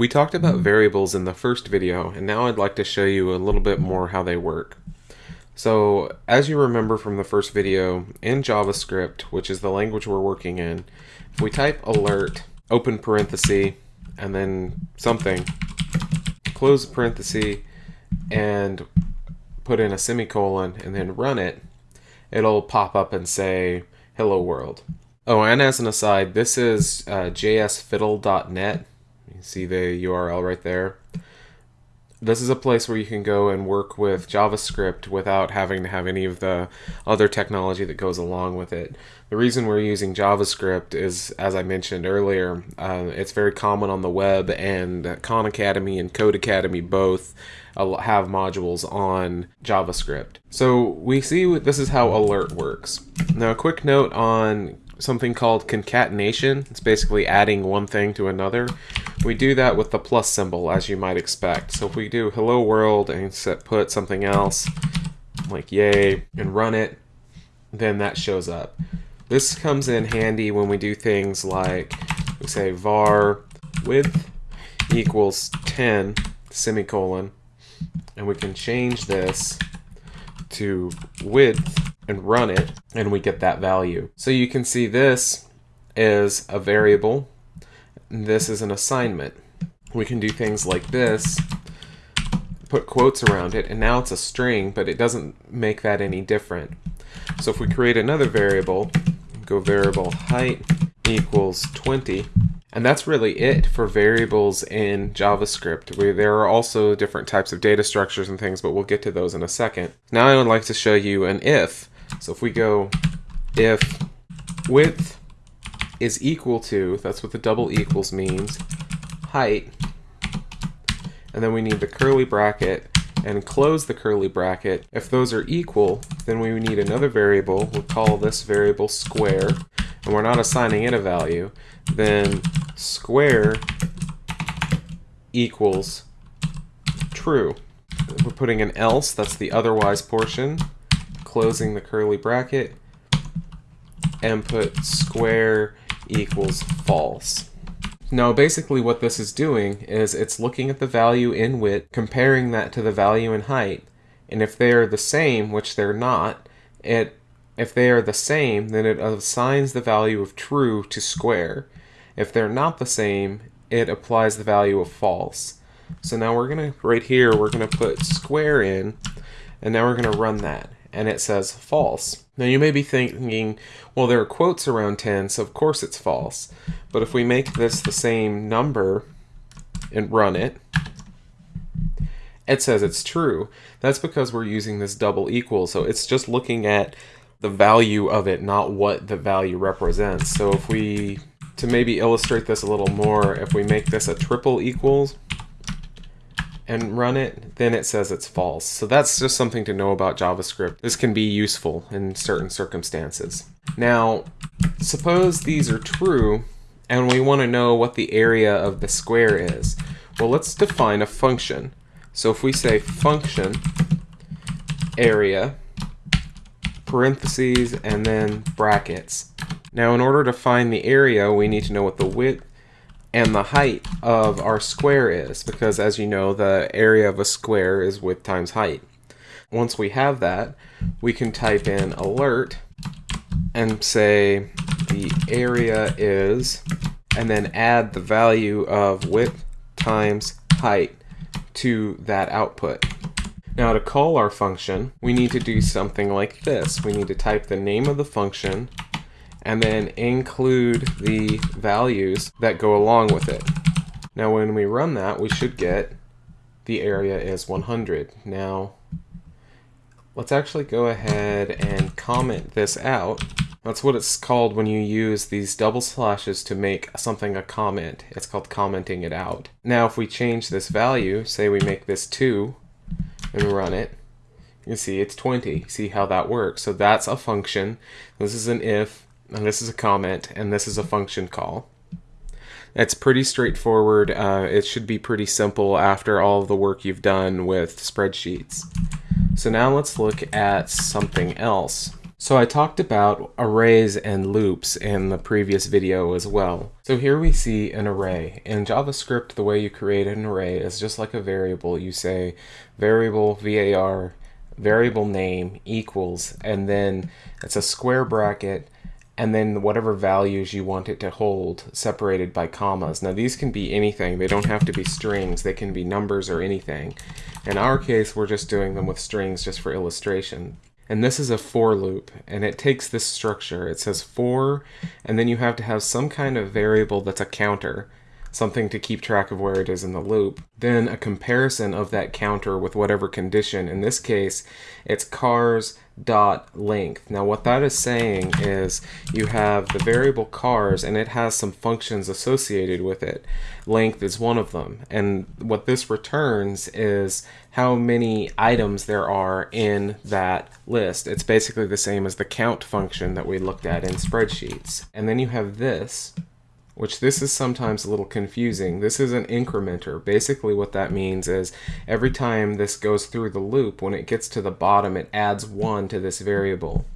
We talked about variables in the first video, and now I'd like to show you a little bit more how they work. So, as you remember from the first video, in JavaScript, which is the language we're working in, if we type alert, open parenthesis, and then something, close parenthesis, and put in a semicolon, and then run it, it'll pop up and say, hello world. Oh, and as an aside, this is uh, jsfiddle.net see the URL right there. This is a place where you can go and work with JavaScript without having to have any of the other technology that goes along with it. The reason we're using JavaScript is, as I mentioned earlier, uh, it's very common on the web, and Khan Academy and Codecademy both have modules on JavaScript. So we see this is how alert works. Now a quick note on something called concatenation. It's basically adding one thing to another. We do that with the plus symbol, as you might expect. So if we do hello world and set, put something else, like yay, and run it, then that shows up. This comes in handy when we do things like, we say var width equals 10, semicolon, and we can change this to width and run it, and we get that value. So you can see this is a variable, this is an assignment. We can do things like this, put quotes around it, and now it's a string, but it doesn't make that any different. So if we create another variable, go variable height equals 20, and that's really it for variables in JavaScript. We, there are also different types of data structures and things, but we'll get to those in a second. Now I would like to show you an if. So if we go if width is equal to, that's what the double equals means, height, and then we need the curly bracket and close the curly bracket. If those are equal, then we need another variable. We'll call this variable square, and we're not assigning it a value. Then square equals true. We're putting an else, that's the otherwise portion, closing the curly bracket, and put square equals false. Now basically what this is doing is it's looking at the value in width, comparing that to the value in height, and if they are the same, which they're not, it if they are the same, then it assigns the value of true to square. If they're not the same, it applies the value of false. So now we're going to, right here, we're going to put square in, and now we're going to run that and it says false. Now you may be thinking, well there are quotes around 10, so of course it's false. But if we make this the same number and run it, it says it's true. That's because we're using this double equal, so it's just looking at the value of it, not what the value represents. So if we, to maybe illustrate this a little more, if we make this a triple equals, and run it, then it says it's false. So that's just something to know about JavaScript. This can be useful in certain circumstances. Now, suppose these are true, and we want to know what the area of the square is. Well, let's define a function. So if we say function area, parentheses, and then brackets. Now in order to find the area, we need to know what the width and the height of our square is because as you know the area of a square is width times height. Once we have that we can type in alert and say the area is and then add the value of width times height to that output. Now to call our function we need to do something like this. We need to type the name of the function and then include the values that go along with it. Now when we run that, we should get the area is 100. Now, let's actually go ahead and comment this out. That's what it's called when you use these double slashes to make something a comment. It's called commenting it out. Now if we change this value, say we make this 2, and run it, you can see it's 20. See how that works. So that's a function. This is an if and this is a comment, and this is a function call. It's pretty straightforward. Uh, it should be pretty simple after all the work you've done with spreadsheets. So now let's look at something else. So I talked about arrays and loops in the previous video as well. So here we see an array. In JavaScript, the way you create an array is just like a variable. You say variable var variable name equals, and then it's a square bracket, and then whatever values you want it to hold separated by commas. Now these can be anything. They don't have to be strings. They can be numbers or anything. In our case, we're just doing them with strings just for illustration. And this is a for loop, and it takes this structure. It says for, and then you have to have some kind of variable that's a counter, something to keep track of where it is in the loop. Then a comparison of that counter with whatever condition. In this case, it's cars dot length. Now what that is saying is you have the variable cars and it has some functions associated with it. Length is one of them. And what this returns is how many items there are in that list. It's basically the same as the count function that we looked at in spreadsheets. And then you have this, which this is sometimes a little confusing. This is an incrementer. Basically what that means is every time this goes through the loop, when it gets to the bottom, it adds one to this variable.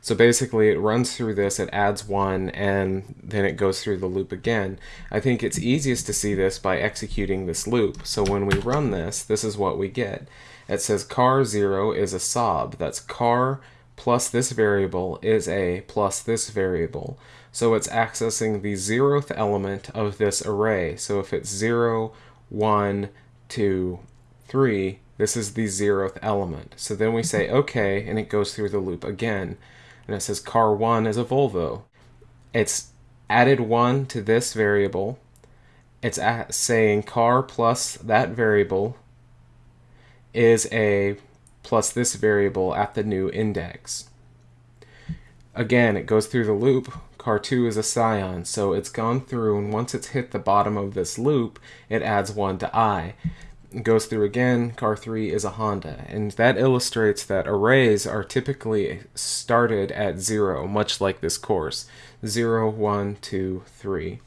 So basically it runs through this, it adds one, and then it goes through the loop again. I think it's easiest to see this by executing this loop. So when we run this, this is what we get. It says car 0 is a Saab. That's car plus this variable is a plus this variable. So it's accessing the zeroth element of this array. So if it's 0, 1, 2, 3, this is the zeroth element. So then we say OK, and it goes through the loop again. And it says car 1 is a Volvo. It's added 1 to this variable. It's saying car plus that variable is a plus this variable at the new index. Again, it goes through the loop. Car 2 is a Scion, so it's gone through, and once it's hit the bottom of this loop, it adds 1 to i. It goes through again, car 3 is a Honda, and that illustrates that arrays are typically started at 0, much like this course. 0, 1, 2, 3.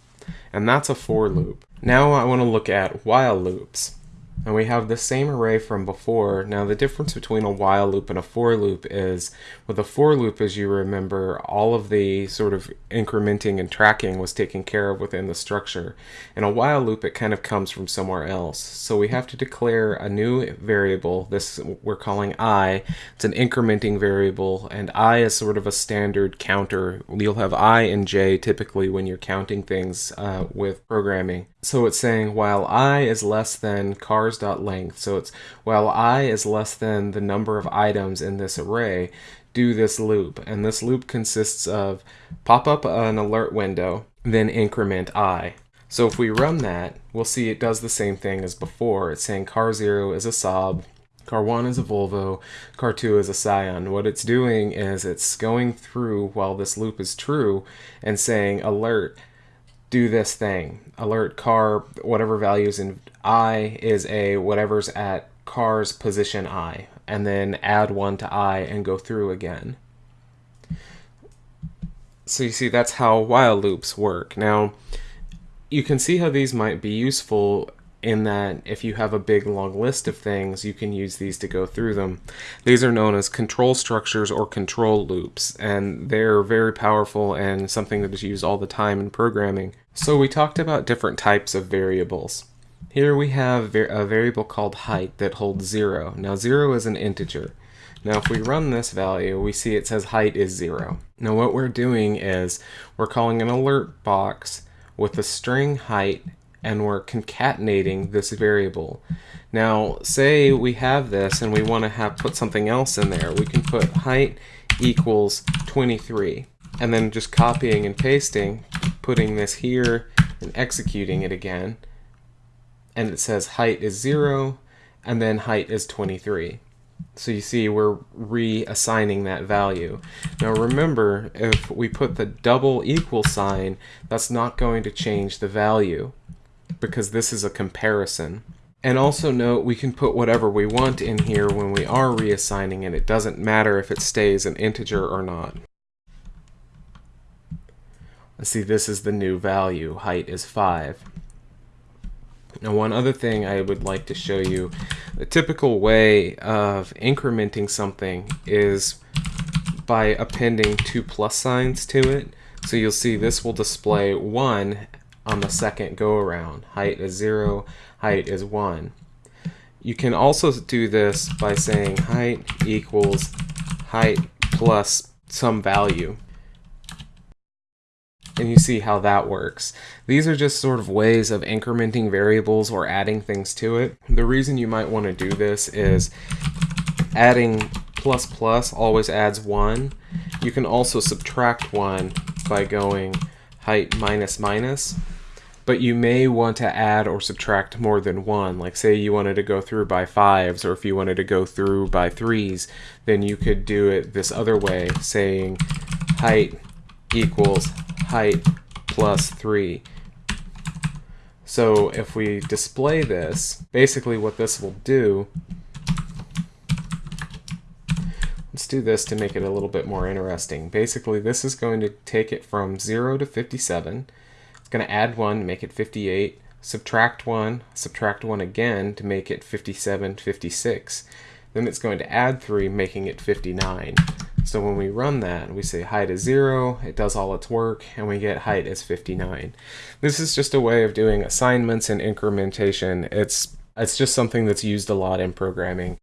And that's a for loop. Now I want to look at while loops. And we have the same array from before. Now the difference between a while loop and a for loop is, with a for loop, as you remember, all of the sort of incrementing and tracking was taken care of within the structure. In a while loop, it kind of comes from somewhere else. So we have to declare a new variable, this we're calling i. It's an incrementing variable, and i is sort of a standard counter. You'll have i and j typically when you're counting things uh, with programming. So it's saying while i is less than cars.length, so it's while i is less than the number of items in this array, do this loop. And this loop consists of pop up an alert window, then increment i. So if we run that, we'll see it does the same thing as before. It's saying car 0 is a Saab, car 1 is a Volvo, car 2 is a Scion. What it's doing is it's going through while this loop is true and saying alert do this thing. Alert car, whatever values in i is a whatever's at car's position i, and then add one to i and go through again. So you see that's how while loops work. Now, you can see how these might be useful in that if you have a big long list of things, you can use these to go through them. These are known as control structures or control loops, and they're very powerful and something that is used all the time in programming. So we talked about different types of variables. Here we have a variable called height that holds 0. Now 0 is an integer. Now if we run this value, we see it says height is 0. Now what we're doing is we're calling an alert box with the string height and we're concatenating this variable. Now, say we have this and we want to have put something else in there. We can put height equals 23 and then just copying and pasting, putting this here and executing it again. And it says height is 0 and then height is 23. So you see we're reassigning that value. Now remember, if we put the double equal sign, that's not going to change the value because this is a comparison. And also note we can put whatever we want in here when we are reassigning and it doesn't matter if it stays an integer or not. Let's see, this is the new value. Height is 5. Now one other thing I would like to show you, the typical way of incrementing something is by appending two plus signs to it. So you'll see this will display 1 on the second go around. Height is 0, height is 1. You can also do this by saying height equals height plus some value. And you see how that works. These are just sort of ways of incrementing variables or adding things to it. The reason you might want to do this is adding plus plus always adds 1. You can also subtract 1 by going height minus minus but you may want to add or subtract more than one. Like say you wanted to go through by fives, or if you wanted to go through by threes, then you could do it this other way, saying height equals height plus three. So if we display this, basically what this will do, let's do this to make it a little bit more interesting. Basically this is going to take it from 0 to 57, it's going to add 1 to make it 58, subtract 1, subtract 1 again to make it 57, 56. Then it's going to add 3, making it 59. So when we run that, we say height is 0, it does all its work, and we get height is 59. This is just a way of doing assignments and incrementation. It's, it's just something that's used a lot in programming.